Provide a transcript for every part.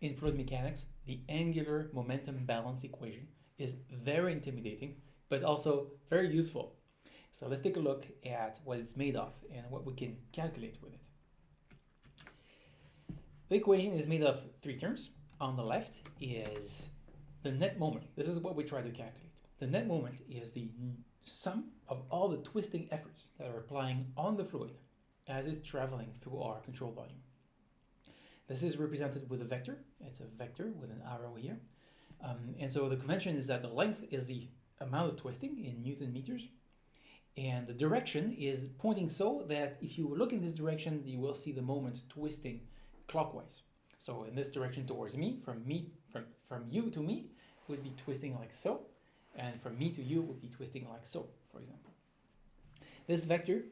In fluid mechanics, the angular momentum balance equation is very intimidating, but also very useful. So let's take a look at what it's made of and what we can calculate with it. The equation is made of three terms. On the left is the net moment. This is what we try to calculate. The net moment is the sum of all the twisting efforts that are applying on the fluid as it's traveling through our control volume. This is represented with a vector. It's a vector with an arrow here. Um, and so the convention is that the length is the amount of twisting in Newton meters. And the direction is pointing so that if you look in this direction, you will see the moment twisting clockwise. So in this direction towards me, from me, from, from you to me, would be twisting like so. And from me to you would be twisting like so, for example. This vector,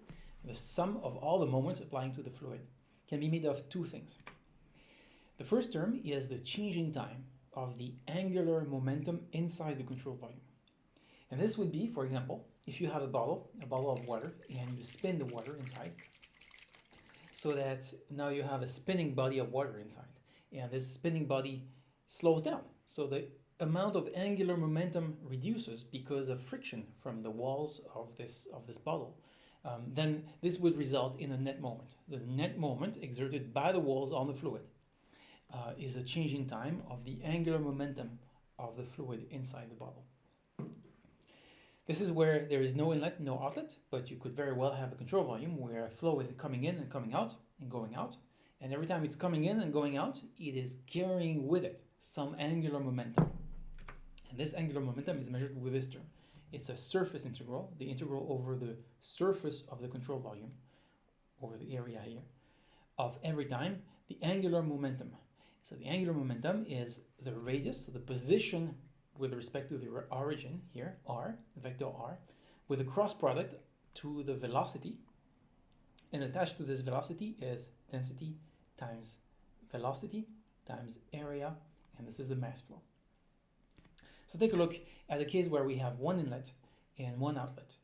the sum of all the moments applying to the fluid, can be made of two things. The first term is the changing time of the angular momentum inside the control volume. And this would be, for example, if you have a bottle, a bottle of water, and you spin the water inside, so that now you have a spinning body of water inside. And this spinning body slows down. So the amount of angular momentum reduces because of friction from the walls of this, of this bottle. Um, then this would result in a net moment. The net moment exerted by the walls on the fluid uh, is a change in time of the angular momentum of the fluid inside the bottle. This is where there is no inlet, no outlet, but you could very well have a control volume where a flow is coming in and coming out and going out. And every time it's coming in and going out, it is carrying with it some angular momentum. And this angular momentum is measured with this term. It's a surface integral, the integral over the surface of the control volume, over the area here, of every time the angular momentum so the angular momentum is the radius, so the position with respect to the origin here, r, vector r, with a cross product to the velocity. And attached to this velocity is density times velocity times area, and this is the mass flow. So take a look at a case where we have one inlet and one outlet.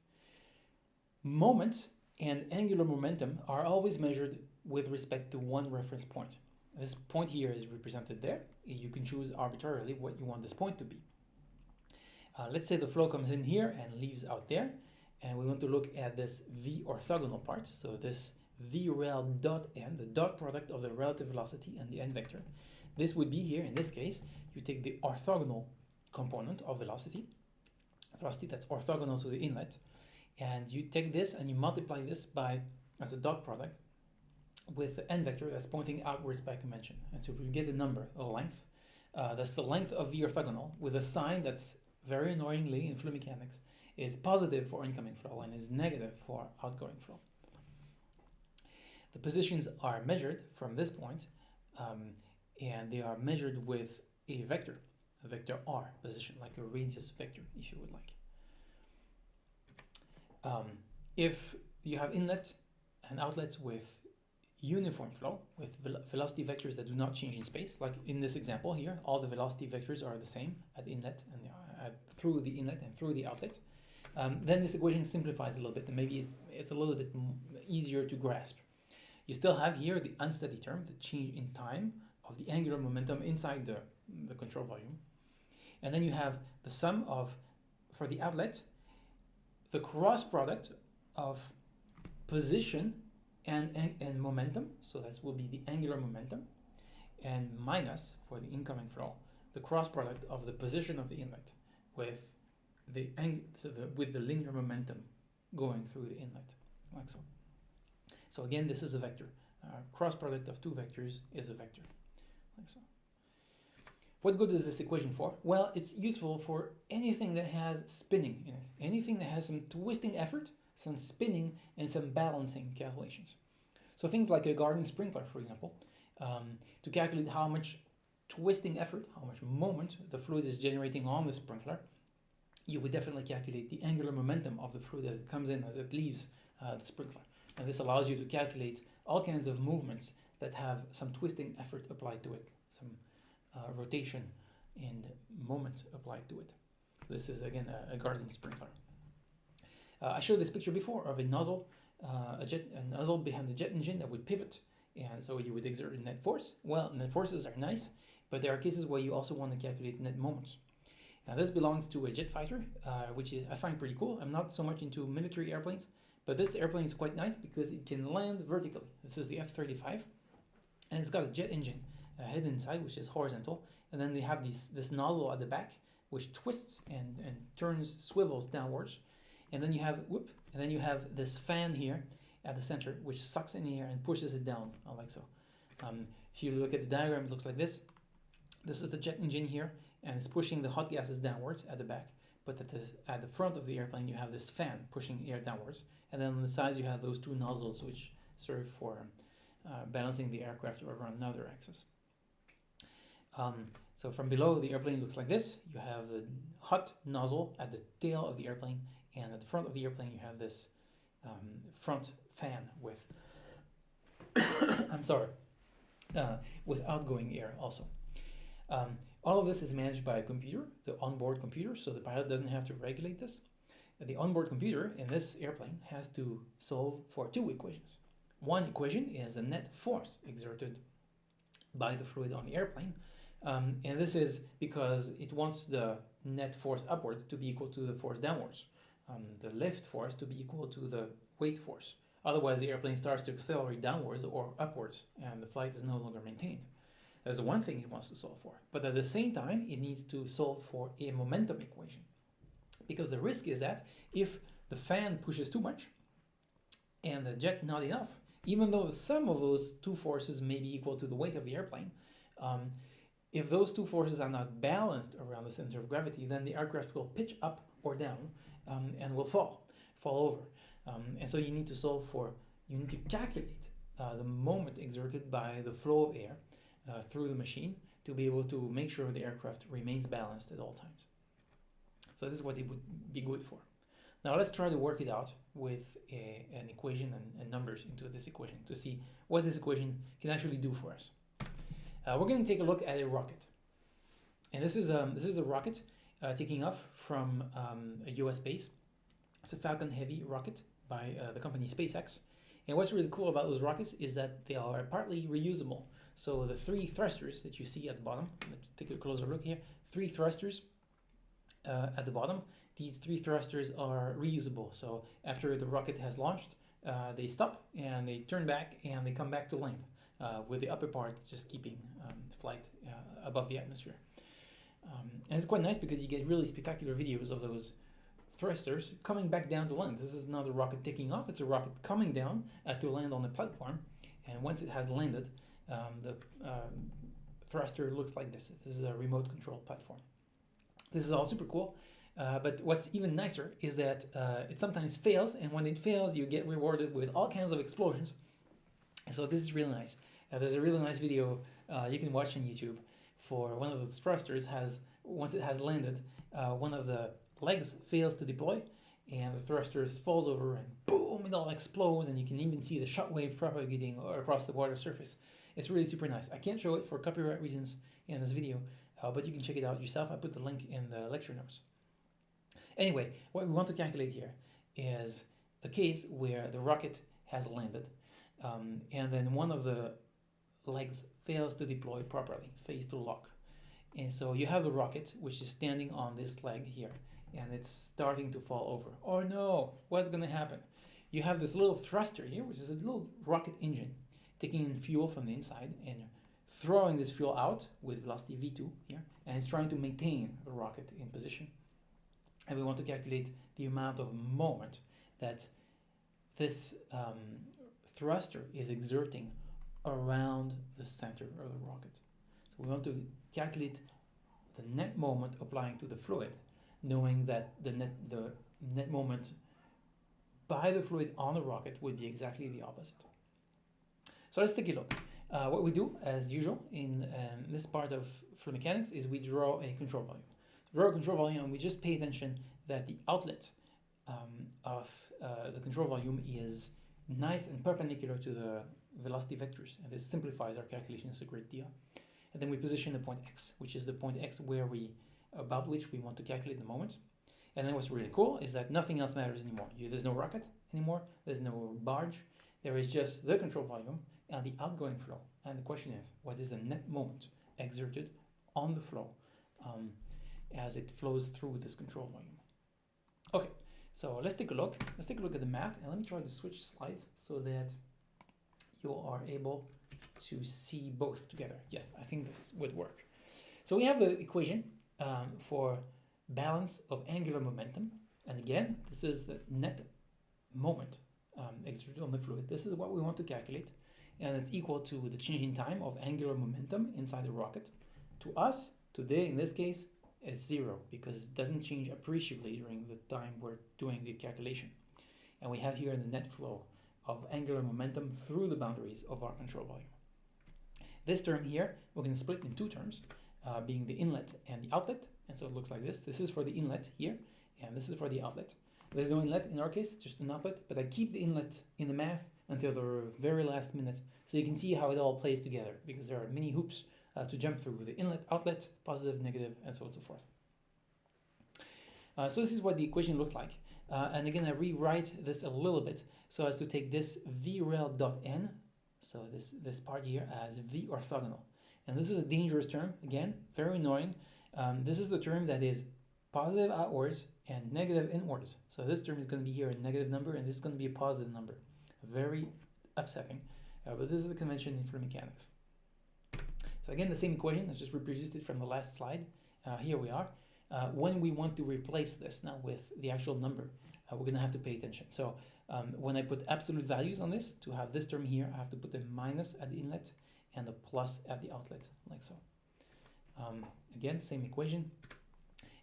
Moment and angular momentum are always measured with respect to one reference point. This point here is represented there. You can choose arbitrarily what you want this point to be. Uh, let's say the flow comes in here and leaves out there. And we want to look at this v orthogonal part. So this v rel dot n, the dot product of the relative velocity and the n vector. This would be here, in this case, you take the orthogonal component of velocity, velocity that's orthogonal to the inlet, and you take this and you multiply this by, as a dot product, with the n vector that's pointing outwards by convention. And so we get a number, a length. Uh, that's the length of the orthogonal with a sign that's very annoyingly in fluid mechanics is positive for incoming flow and is negative for outgoing flow. The positions are measured from this point, um, and they are measured with a vector, a vector r position, like a radius vector, if you would like. Um, if you have inlet and outlets with uniform flow with velocity vectors that do not change in space. Like in this example here, all the velocity vectors are the same at inlet and uh, through the inlet and through the outlet. Um, then this equation simplifies a little bit and maybe it's, it's a little bit easier to grasp. You still have here the unsteady term, the change in time of the angular momentum inside the, the control volume. And then you have the sum of, for the outlet, the cross product of position and, and, and momentum, so that will be the angular momentum, and minus for the incoming flow, the cross product of the position of the inlet with the, so the with the linear momentum going through the inlet, like so. So again, this is a vector. Uh, cross product of two vectors is a vector, like so. What good is this equation for? Well, it's useful for anything that has spinning in it. Anything that has some twisting effort some spinning, and some balancing calculations. So things like a garden sprinkler, for example, um, to calculate how much twisting effort, how much moment the fluid is generating on the sprinkler, you would definitely calculate the angular momentum of the fluid as it comes in, as it leaves uh, the sprinkler. And this allows you to calculate all kinds of movements that have some twisting effort applied to it, some uh, rotation and moment applied to it. This is again a, a garden sprinkler. Uh, I showed this picture before of a nozzle, uh, a, jet, a nozzle behind the jet engine that would pivot, and so you would exert a net force. Well, net forces are nice, but there are cases where you also want to calculate net moments. Now this belongs to a jet fighter, uh, which is, I find pretty cool. I'm not so much into military airplanes, but this airplane is quite nice because it can land vertically. This is the F-35, and it's got a jet engine uh, head inside, which is horizontal, and then they have these, this nozzle at the back, which twists and, and turns, swivels downwards, and then you have, whoop, and then you have this fan here at the center, which sucks in the air and pushes it down, like so. Um, if you look at the diagram, it looks like this. This is the jet engine here, and it's pushing the hot gases downwards at the back. But at the, at the front of the airplane, you have this fan pushing air downwards. And then on the sides, you have those two nozzles, which serve for uh, balancing the aircraft over another axis. Um, so from below, the airplane looks like this. You have the hot nozzle at the tail of the airplane, and at the front of the airplane, you have this um, front fan with, I'm sorry, uh, with outgoing air also. Um, all of this is managed by a computer, the onboard computer, so the pilot doesn't have to regulate this. The onboard computer in this airplane has to solve for two equations. One equation is the net force exerted by the fluid on the airplane, um, and this is because it wants the net force upwards to be equal to the force downwards, um, the lift force to be equal to the weight force. Otherwise, the airplane starts to accelerate downwards or upwards, and the flight is no longer maintained. That's one thing it wants to solve for. But at the same time, it needs to solve for a momentum equation. Because the risk is that if the fan pushes too much and the jet not enough, even though the sum of those two forces may be equal to the weight of the airplane, um, if those two forces are not balanced around the center of gravity, then the aircraft will pitch up or down um, and will fall, fall over. Um, and so you need to solve for, you need to calculate uh, the moment exerted by the flow of air uh, through the machine to be able to make sure the aircraft remains balanced at all times. So this is what it would be good for. Now let's try to work it out with a, an equation and, and, numbers into this equation to see what this equation can actually do for us. Uh, we're going to take a look at a rocket. And this is, um, this is a rocket taking off from um, a US base. It's a Falcon Heavy rocket by uh, the company SpaceX. And what's really cool about those rockets is that they are partly reusable. So the three thrusters that you see at the bottom, let's take a closer look here, three thrusters uh, at the bottom. These three thrusters are reusable. So after the rocket has launched, uh, they stop and they turn back and they come back to land uh, with the upper part just keeping um, flight uh, above the atmosphere. Um, and it's quite nice because you get really spectacular videos of those thrusters coming back down to land. This is not a rocket taking off, it's a rocket coming down uh, to land on the platform. And once it has landed, um, the um, thruster looks like this. This is a remote control platform. This is all super cool. Uh, but what's even nicer is that uh, it sometimes fails, and when it fails, you get rewarded with all kinds of explosions. So this is really nice. Uh, there's a really nice video uh, you can watch on YouTube for one of the thrusters has, once it has landed, uh, one of the legs fails to deploy, and the thrusters falls over and boom, it all explodes, and you can even see the shockwave propagating across the water surface. It's really super nice. I can't show it for copyright reasons in this video, uh, but you can check it out yourself. I put the link in the lecture notes. Anyway, what we want to calculate here is the case where the rocket has landed um, and then one of the legs fails to deploy properly, fails to lock. And so you have the rocket, which is standing on this leg here, and it's starting to fall over. Oh no, what's gonna happen? You have this little thruster here, which is a little rocket engine taking in fuel from the inside and throwing this fuel out with velocity v2 here, and it's trying to maintain the rocket in position. And we want to calculate the amount of moment that this um, thruster is exerting around the center of the rocket. So we want to calculate the net moment applying to the fluid, knowing that the net, the net moment by the fluid on the rocket would be exactly the opposite. So let's take a look. Uh, what we do, as usual, in um, this part of fluid mechanics is we draw a control volume. Draw a control volume and we just pay attention that the outlet um, of uh, the control volume is nice and perpendicular to the velocity vectors. And this simplifies our calculations a great deal. And then we position the point x, which is the point x where we, about which we want to calculate the moment. And then what's really cool is that nothing else matters anymore. You, there's no rocket anymore, there's no barge, there is just the control volume and the outgoing flow. And the question is, what is the net moment exerted on the flow um, as it flows through this control volume. Okay, so let's take a look. Let's take a look at the math and let me try to switch slides so that you are able to see both together. Yes, I think this would work. So we have the equation um, for balance of angular momentum. And again, this is the net moment um, exerted on the fluid. This is what we want to calculate. And it's equal to the change in time of angular momentum inside the rocket. To us, today, in this case, it's zero because it doesn't change appreciably during the time we're doing the calculation. And we have here the net flow of angular momentum through the boundaries of our control volume. This term here, we're going to split in two terms, uh, being the inlet and the outlet. And so it looks like this. This is for the inlet here, and this is for the outlet. There's no inlet in our case, just an outlet, but I keep the inlet in the math until the very last minute so you can see how it all plays together because there are many hoops uh, to jump through the inlet, outlet, positive, negative, and so on and so forth. Uh, so this is what the equation looked like. Uh, and again, I rewrite this a little bit so as to take this vrel dot n, so this, this part here, as v orthogonal. And this is a dangerous term, again, very annoying. Um, this is the term that is positive outwards and negative inwards. So this term is going to be here a negative number and this is going to be a positive number. Very upsetting, uh, but this is the convention in fluid mechanics. So again, the same equation, I just reproduced it from the last slide. Uh, here we are. Uh, when we want to replace this now with the actual number, uh, we're going to have to pay attention. So um, when I put absolute values on this, to have this term here, I have to put a minus at the inlet and a plus at the outlet, like so. Um, again, same equation.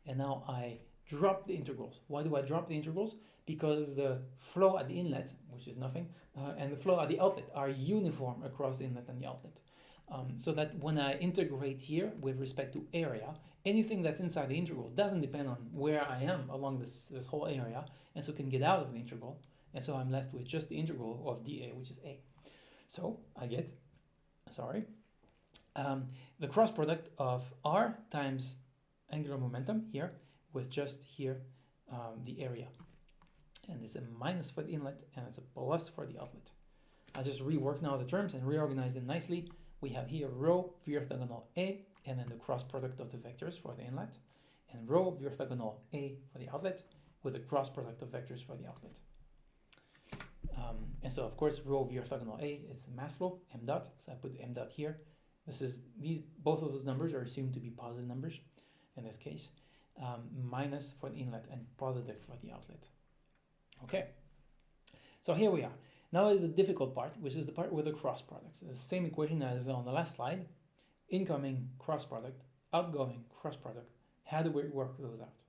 And now I drop the integrals. Why do I drop the integrals? Because the flow at the inlet, which is nothing, uh, and the flow at the outlet are uniform across the inlet and the outlet. Um, so that when I integrate here with respect to area, anything that's inside the integral doesn't depend on where I am along this, this whole area, and so can get out of the integral. And so I'm left with just the integral of dA, which is A. So I get, sorry, um, the cross product of R times angular momentum here with just here um, the area. And it's a minus for the inlet and it's a plus for the outlet. I just rework now the terms and reorganize them nicely we have here rho v orthogonal A and then the cross product of the vectors for the inlet and rho v orthogonal A for the outlet with the cross product of vectors for the outlet. Um, and so of course rho v orthogonal A is mass flow, m dot, so I put m dot here. This is, these, both of those numbers are assumed to be positive numbers in this case, um, minus for the inlet and positive for the outlet. Okay, so here we are. Now is the difficult part, which is the part with the cross products. the same equation as on the last slide. Incoming cross product, outgoing cross product. How do we work those out?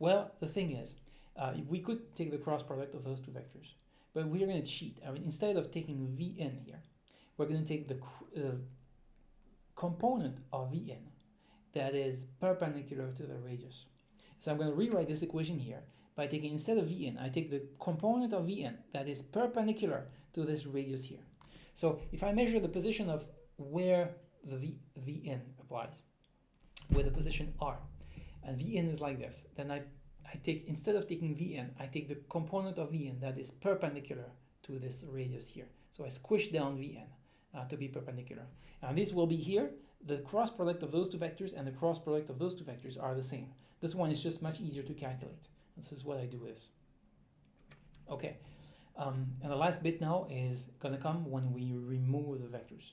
Well, the thing is, uh, we could take the cross product of those two vectors, but we're going to cheat. I mean, instead of taking Vn here, we're going to take the uh, component of Vn that is perpendicular to the radius. So I'm going to rewrite this equation here by taking, instead of Vn, I take the component of Vn that is perpendicular to this radius here. So if I measure the position of where the v, Vn applies, with the position R, and Vn is like this, then I, I take, instead of taking Vn, I take the component of Vn that is perpendicular to this radius here. So I squish down Vn uh, to be perpendicular. And this will be here, the cross product of those two vectors and the cross product of those two vectors are the same. This one is just much easier to calculate. This is what I do this. Okay, um, and the last bit now is going to come when we remove the vectors.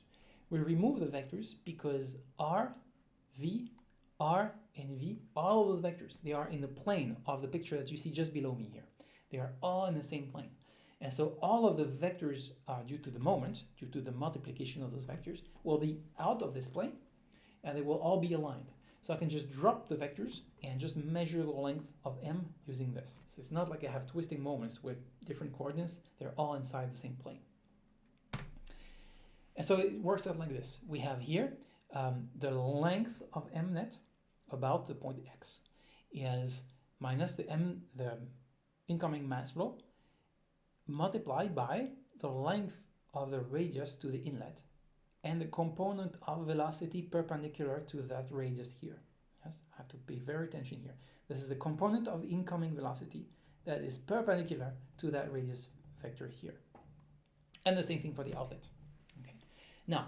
We remove the vectors because R, V, R, and V, all of those vectors, they are in the plane of the picture that you see just below me here. They are all in the same plane. And so all of the vectors, uh, due to the moment, due to the multiplication of those vectors, will be out of this plane, and they will all be aligned. So I can just drop the vectors and just measure the length of m using this. So it's not like I have twisting moments with different coordinates. They're all inside the same plane. And so it works out like this. We have here um, the length of m net about the point x is minus the m, the incoming mass flow, multiplied by the length of the radius to the inlet and the component of velocity perpendicular to that radius here. Yes, I have to pay very attention here. This is the component of incoming velocity that is perpendicular to that radius vector here. And the same thing for the outlet. Okay. Now,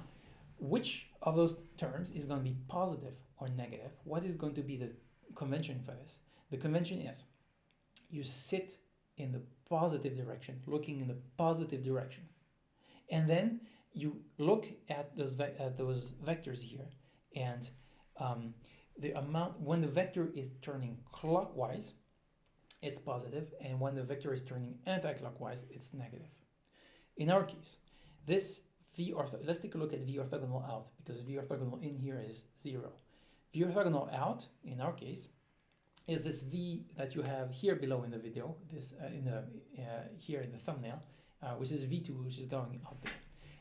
which of those terms is going to be positive or negative? What is going to be the convention for this? The convention is you sit in the positive direction, looking in the positive direction. And then you look at those, at those vectors here and um, the amount, when the vector is turning clockwise, it's positive, and when the vector is turning anti-clockwise, it's negative. In our case, this v ortho, let's take a look at v orthogonal out, because v orthogonal in here is zero. v orthogonal out, in our case, is this v that you have here below in the video, this uh, in the uh, here in the thumbnail, uh, which is v2, which is going out there.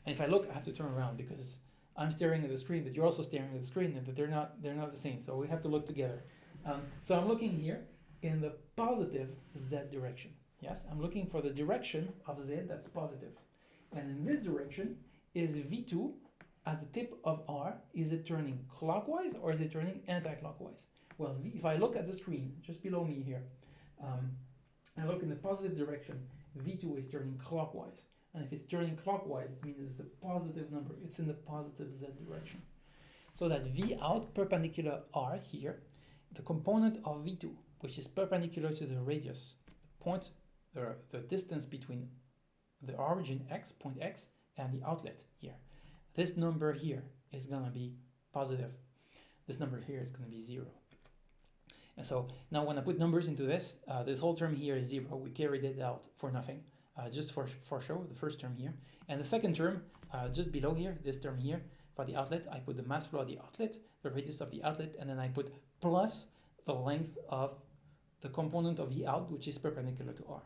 And if I look, I have to turn around because I'm staring at the screen, but you're also staring at the screen, and that they're not they're not the same. So we have to look together. Um, so I'm looking here in the positive z direction. Yes, I'm looking for the direction of z that's positive. And in this direction is v2 at the tip of r. Is it turning clockwise or is it turning anti-clockwise? Well, v, if I look at the screen just below me here, um, I look in the positive direction, v2 is turning clockwise. And if it's turning clockwise, it means it's a positive number. It's in the positive z direction. So that v out perpendicular r here, the component of v2, which is perpendicular to the radius, the point, the, the distance between the origin x, point x, and the outlet here. This number here is to be positive. This number here is to be 0. And so now when I put numbers into this, uh, this whole term here is 0. We carried it out for nothing uh, just for, for show, the first term here. And the second term, uh, just below here, this term here, for the outlet, I put the mass flow of the outlet, the radius of the outlet, and then I put plus the length of the component of the out, which is perpendicular to r.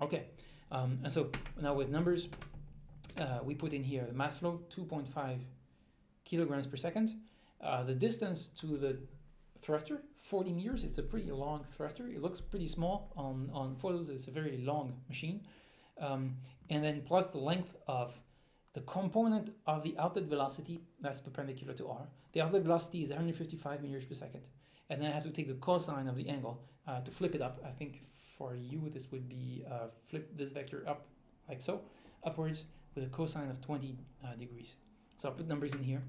Okay, um, and so now with numbers, uh, we put in here the mass flow, 2.5 kilograms per second. Uh, the distance to the thruster, 40 meters. It's a pretty long thruster. It looks pretty small on, on photos. It's a very long machine um, and then plus the length of the component of the outlet velocity that's perpendicular to r. The outlet velocity is 155 meters per second. And then I have to take the cosine of the angle uh, to flip it up. I think for you this would be uh, flip this vector up like so, upwards with a cosine of 20 uh, degrees. So I'll put numbers in here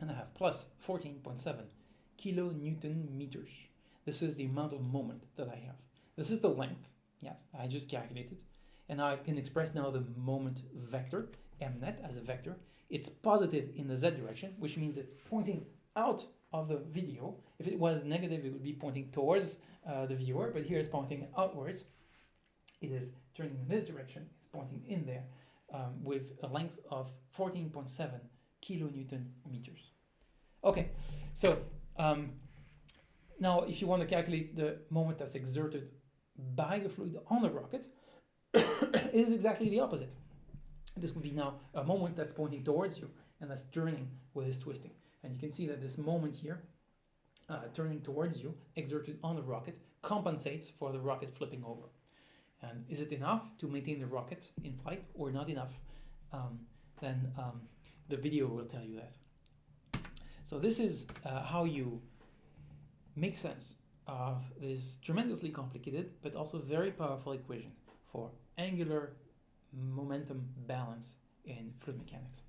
and I have plus 14.7 kilonewton meters. This is the amount of moment that I have. This is the length. Yes, I just calculated and I can express now the moment vector, mnet as a vector. It's positive in the z direction, which means it's pointing out of the video. If it was negative, it would be pointing towards uh, the viewer, but here it's pointing outwards. It is turning in this direction, it's pointing in there um, with a length of 14.7 kilonewton meters. Okay, so um, now if you want to calculate the moment that's exerted by the fluid on the rocket, is exactly the opposite. This would be now a moment that's pointing towards you and that's turning with this twisting. And you can see that this moment here, uh, turning towards you, exerted on the rocket, compensates for the rocket flipping over. And is it enough to maintain the rocket in flight or not enough? Um, then um, the video will tell you that. So this is uh, how you make sense of this tremendously complicated but also very powerful equation for angular momentum balance in fluid mechanics.